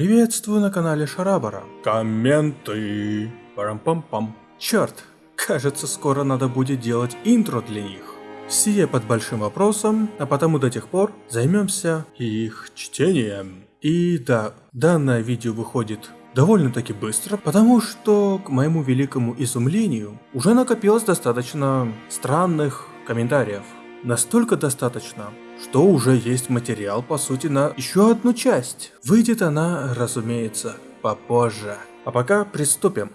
Приветствую на канале Шарабара. Комменты. Парам-пам-пам. Черт, кажется скоро надо будет делать интро для них. Сие под большим вопросом, а потому до тех пор займемся их чтением. И да, данное видео выходит довольно-таки быстро, потому что, к моему великому изумлению, уже накопилось достаточно странных комментариев. Настолько достаточно, что уже есть материал по сути на еще одну часть. Выйдет она, разумеется, попозже. А пока приступим.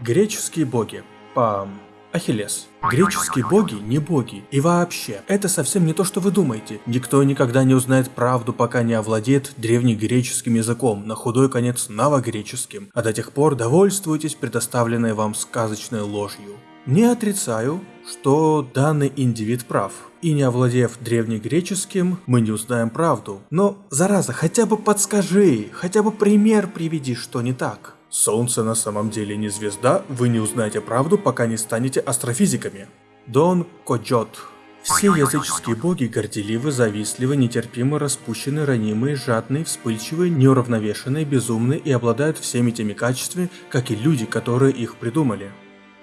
Греческие боги. Пам. Ахиллес. Греческие боги не боги. И вообще, это совсем не то, что вы думаете. Никто никогда не узнает правду, пока не овладеет древнегреческим языком, на худой конец новогреческим. А до тех пор довольствуйтесь предоставленной вам сказочной ложью. Не отрицаю, что данный индивид прав. И не овладев древнегреческим, мы не узнаем правду. Но, зараза, хотя бы подскажи, хотя бы пример приведи, что не так. Солнце на самом деле не звезда, вы не узнаете правду, пока не станете астрофизиками. Дон Коджот. Все языческие боги горделивы, завистливы, нетерпимы, распущены, ранимые, жадные, вспыльчивые, неуравновешенные, безумные и обладают всеми теми качествами, как и люди, которые их придумали.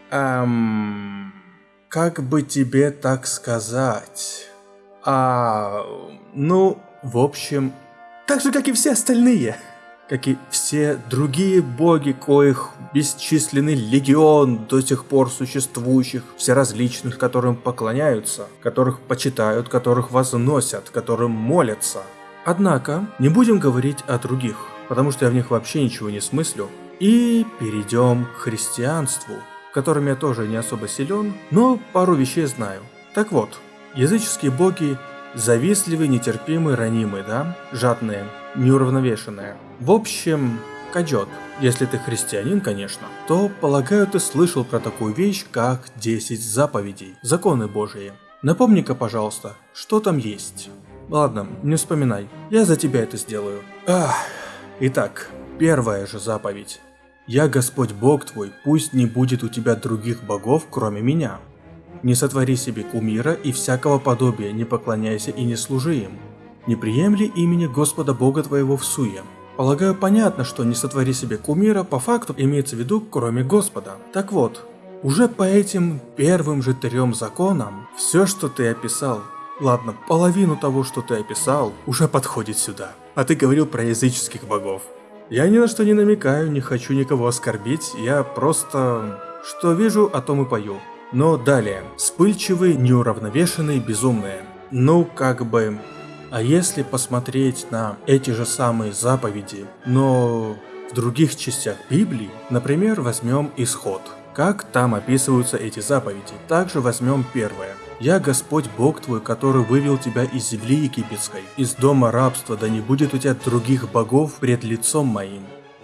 Эм... Как бы тебе так сказать? А... Ну, в общем... Так же, как и все остальные как и все другие боги, коих бесчисленный легион до сих пор существующих, все различных, которым поклоняются, которых почитают, которых возносят, которым молятся. Однако, не будем говорить о других, потому что я в них вообще ничего не смыслю, и перейдем к христианству, в котором я тоже не особо силен, но пару вещей знаю. Так вот, языческие боги завистливые, нетерпимые, ранимые, да? Жадные, неуравновешенные. В общем, кадет. Если ты христианин, конечно, то, полагаю, ты слышал про такую вещь, как 10 заповедей, законы божьи. Напомни-ка, пожалуйста, что там есть. Ладно, не вспоминай, я за тебя это сделаю. Ах, итак, первая же заповедь. «Я Господь Бог твой, пусть не будет у тебя других богов, кроме меня. Не сотвори себе кумира и всякого подобия, не поклоняйся и не служи им. Не приемли имени Господа Бога твоего в суе. Полагаю, понятно, что не сотвори себе кумира по факту имеется в виду, кроме Господа. Так вот, уже по этим первым же трем законам, все, что ты описал, ладно, половину того, что ты описал, уже подходит сюда. А ты говорил про языческих богов. Я ни на что не намекаю, не хочу никого оскорбить, я просто... Что вижу, о том и пою. Но далее, вспыльчивые, неуравновешенные, безумные. Ну, как бы... А если посмотреть на эти же самые заповеди, но в других частях Библии, например, возьмем Исход. Как там описываются эти заповеди? Также возьмем первое. «Я Господь Бог твой, который вывел тебя из земли египетской, из дома рабства, да не будет у тебя других богов пред лицом моим».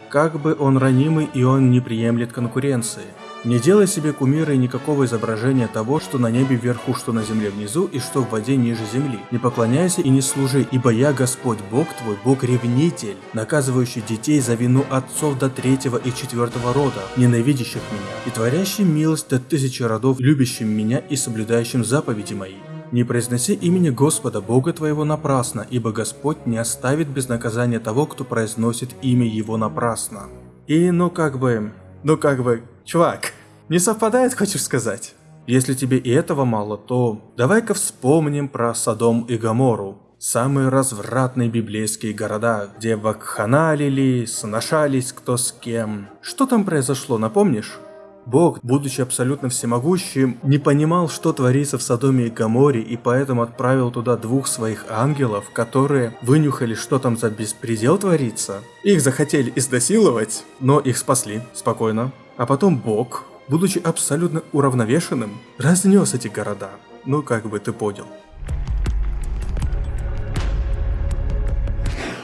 Как бы он ранимый и он не приемлет конкуренции. Не делай себе кумира и никакого изображения того, что на небе вверху, что на земле внизу и что в воде ниже земли. Не поклоняйся и не служи, ибо я Господь Бог твой, Бог-ревнитель, наказывающий детей за вину отцов до третьего и четвертого рода, ненавидящих меня, и творящий милость до тысячи родов, любящим меня и соблюдающим заповеди мои. Не произноси имени Господа Бога твоего напрасно, ибо Господь не оставит без наказания того, кто произносит имя Его напрасно. И ну как бы... Ну как бы... Чувак, не совпадает, хочешь сказать? Если тебе и этого мало, то давай-ка вспомним про Содом и Гамору. Самые развратные библейские города, где вакханалили, сношались кто с кем. Что там произошло, напомнишь? Бог, будучи абсолютно всемогущим, не понимал, что творится в Содоме и Гаморе, и поэтому отправил туда двух своих ангелов, которые вынюхали, что там за беспредел творится. Их захотели изнасиловать, но их спасли, спокойно. А потом Бог, будучи абсолютно уравновешенным, разнес эти города. Ну, как бы ты понял.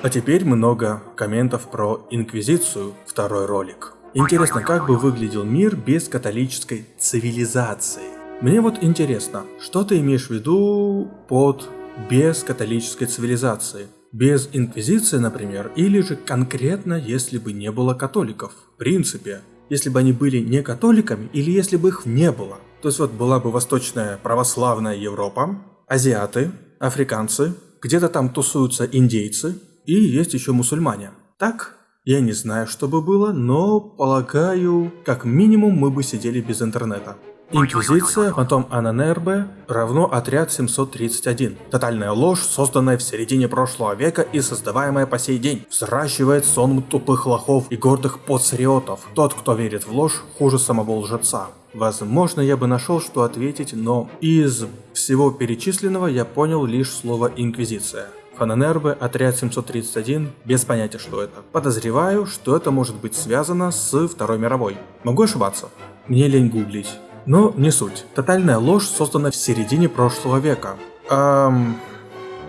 А теперь много комментов про Инквизицию, второй ролик. Интересно, как бы выглядел мир без католической цивилизации? Мне вот интересно, что ты имеешь в виду под без католической цивилизации? Без инквизиции, например, или же конкретно, если бы не было католиков? В принципе, если бы они были не католиками или если бы их не было. То есть вот была бы восточная православная Европа, азиаты, африканцы, где-то там тусуются индейцы и есть еще мусульмане. Так, я не знаю, что бы было, но полагаю, как минимум мы бы сидели без интернета. Инквизиция, потом Ананербе, равно отряд 731. Тотальная ложь, созданная в середине прошлого века и создаваемая по сей день. Взращивает сон тупых лохов и гордых подсриотов. Тот, кто верит в ложь, хуже самого лжеца. Возможно, я бы нашел, что ответить, но из всего перечисленного я понял лишь слово «инквизиция». Фаненербе, отряд 731, без понятия, что это. Подозреваю, что это может быть связано с Второй мировой. Могу ошибаться. Мне лень гуглить. Но не суть. Тотальная ложь создана в середине прошлого века. Эм...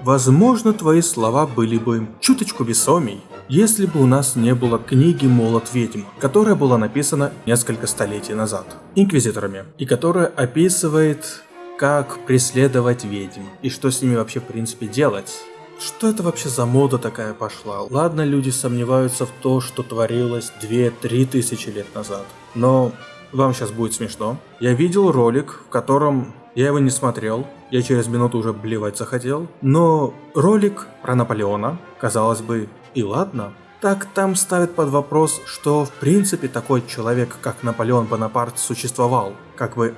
Возможно, твои слова были бы чуточку весомей, если бы у нас не было книги «Молот ведьм», которая была написана несколько столетий назад инквизиторами, и которая описывает, как преследовать ведьм, и что с ними вообще в принципе делать. Что это вообще за мода такая пошла? Ладно, люди сомневаются в то, что творилось 2-3 тысячи лет назад, но вам сейчас будет смешно. Я видел ролик, в котором я его не смотрел, я через минуту уже блевать захотел, но ролик про Наполеона, казалось бы, и ладно, так там ставят под вопрос, что в принципе такой человек, как Наполеон Бонапарт, существовал. Как бы,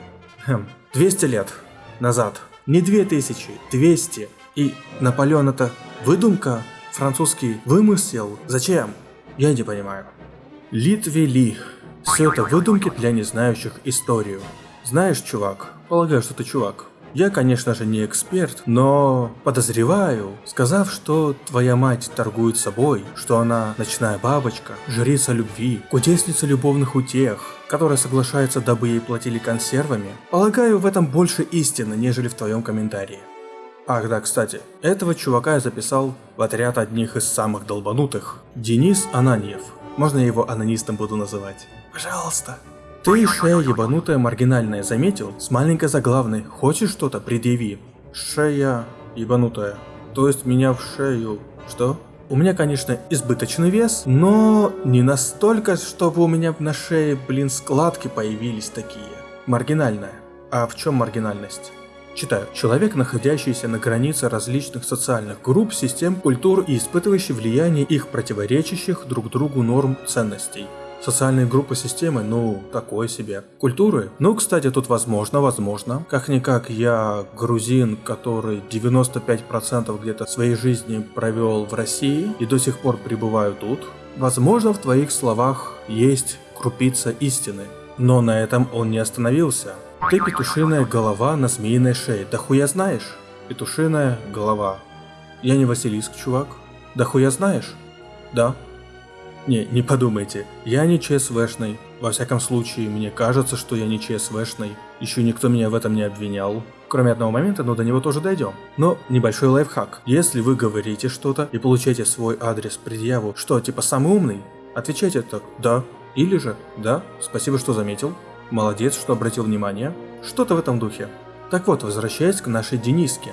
хм, 200 лет назад. Не 2000, 200. И Наполеон это выдумка, французский вымысел. Зачем? Я не понимаю. Литвели все это выдумки для незнающих историю. Знаешь, чувак, полагаю, что ты чувак. Я, конечно же, не эксперт, но подозреваю, сказав, что твоя мать торгует собой, что она ночная бабочка, жрица любви, кудесница любовных утех, которая соглашается, дабы ей платили консервами, полагаю, в этом больше истины, нежели в твоем комментарии. Ах да, кстати, этого чувака я записал в отряд одних из самых долбанутых. Денис Ананьев. Можно я его анонистом буду называть? Пожалуйста. Ты, шея ебанутая маргинальная, заметил? С маленькой заглавной. Хочешь что-то? Предъяви. Шея ебанутая. То есть меня в шею... Что? У меня, конечно, избыточный вес, но не настолько, чтобы у меня на шее, блин, складки появились такие. Маргинальная. А в чем маргинальность? Читаю. Человек, находящийся на границе различных социальных групп, систем, культур и испытывающий влияние их противоречащих друг другу норм ценностей. Социальные группы системы, ну, такое себе. Культуры? Ну, кстати, тут возможно, возможно. Как-никак я грузин, который 95% где-то своей жизни провел в России и до сих пор пребываю тут. Возможно, в твоих словах есть крупица истины. Но на этом он не остановился. Ты петушиная голова на змеиной шее. Да хуя знаешь? Петушиная голова. Я не Василиск, чувак. Да хуя знаешь? Да. Не, не подумайте, я не ЧСВшный. Во всяком случае, мне кажется, что я не ЧСВшный. Еще никто меня в этом не обвинял. Кроме одного момента, но до него тоже дойдем. Но небольшой лайфхак. Если вы говорите что-то и получаете свой адрес предъяву, что типа самый умный, отвечайте так «да» или же «да, спасибо, что заметил», «молодец, что обратил внимание», что-то в этом духе. Так вот, возвращаясь к нашей Дениске.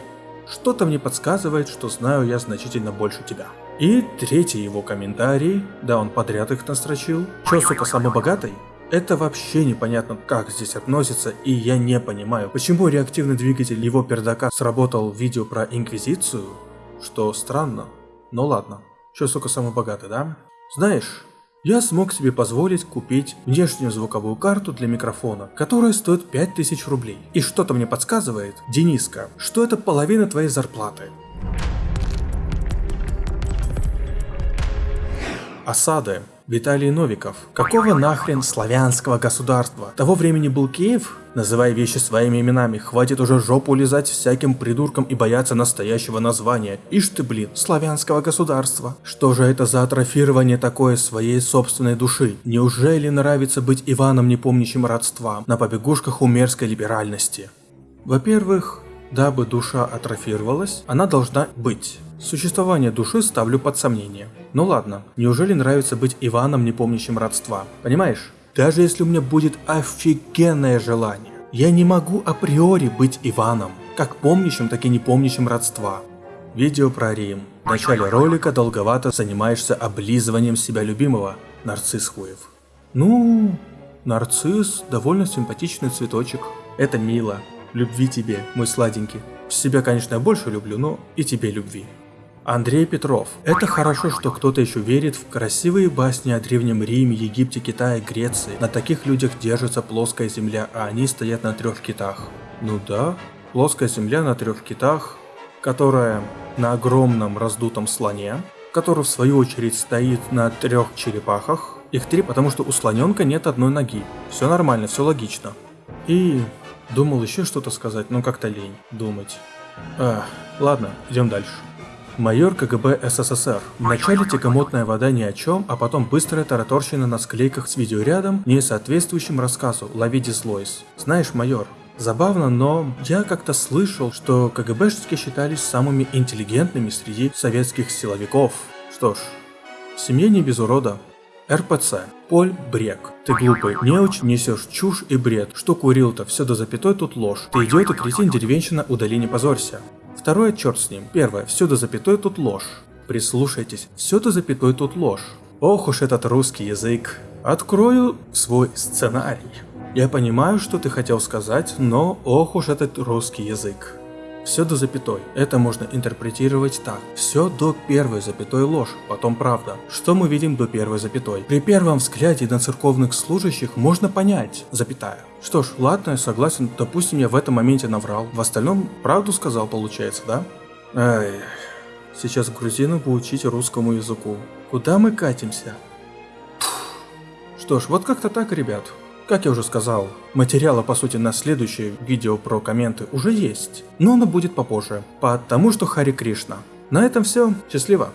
Что-то мне подсказывает, что знаю я значительно больше тебя. И третий его комментарий, да он подряд их настрочил. Чё, сука, самый богатый? Это вообще непонятно, как здесь относится, и я не понимаю, почему реактивный двигатель его пердака сработал в видео про Инквизицию, что странно. Ну ладно. Чё, сука, самый богатый, да? Знаешь, я смог себе позволить купить внешнюю звуковую карту для микрофона, которая стоит 5000 рублей. И что-то мне подсказывает, Дениска, что это половина твоей зарплаты. Осады. Виталий Новиков. Какого нахрен славянского государства? Того времени был Киев? Называй вещи своими именами, хватит уже жопу лизать всяким придуркам и бояться настоящего названия. Ишь ты, блин, славянского государства. Что же это за атрофирование такое своей собственной души? Неужели нравится быть Иваном, не помнящим родства, на побегушках умерской либеральности? Во-первых, дабы душа атрофировалась, она должна быть. Существование души ставлю под сомнение. Ну ладно, неужели нравится быть Иваном, не помнящим родства? Понимаешь? Даже если у меня будет офигенное желание, я не могу априори быть Иваном, как помнящим, так и не помнящим родства. Видео про Рим. В начале ролика долговато занимаешься облизыванием себя любимого, нарцисс хуев. Ну, нарцисс довольно симпатичный цветочек. Это мило. Любви тебе, мой сладенький. Себя, конечно, я больше люблю, но и тебе любви. Андрей Петров. Это хорошо, что кто-то еще верит в красивые басни о Древнем Риме, Египте, Китае, Греции. На таких людях держится плоская земля, а они стоят на трех китах. Ну да, плоская земля на трех китах, которая на огромном раздутом слоне, который в свою очередь стоит на трех черепахах. Их три, потому что у слоненка нет одной ноги. Все нормально, все логично. И думал еще что-то сказать, но как-то лень думать. Ах, ладно, идем дальше. Майор КГБ СССР. Вначале тягомотная вода ни о чем, а потом быстрая тараторщина на склейках с видеорядом, не соответствующим рассказу «Лови дислойс». Знаешь, майор, Забавно, но я как-то слышал, что КГБшники считались самыми интеллигентными среди советских силовиков. Что ж, в семье не без урода. РПЦ. Поль Брек. Ты глупый, неуч, несешь чушь и бред. Что курил-то, все до запятой тут ложь. Ты идиот и кретин, деревенщина, удали не позорься. Второе, черт с ним. Первое, все до запятой тут ложь. Прислушайтесь, все до запятой тут ложь. Ох уж этот русский язык. Открою свой сценарий. Я понимаю, что ты хотел сказать, но ох уж этот русский язык. Все до запятой. Это можно интерпретировать так. Все до первой запятой ложь, потом правда. Что мы видим до первой запятой? При первом взгляде на церковных служащих можно понять, запятая. Что ж, ладно, согласен, допустим, я в этом моменте наврал. В остальном правду сказал, получается, да? Ай, сейчас грузину поучить русскому языку. Куда мы катимся? Что ж, вот как-то так, ребят. Как я уже сказал, материала по сути на следующее видео про комменты уже есть, но оно будет попозже, потому что Хари Кришна. На этом все, счастливо!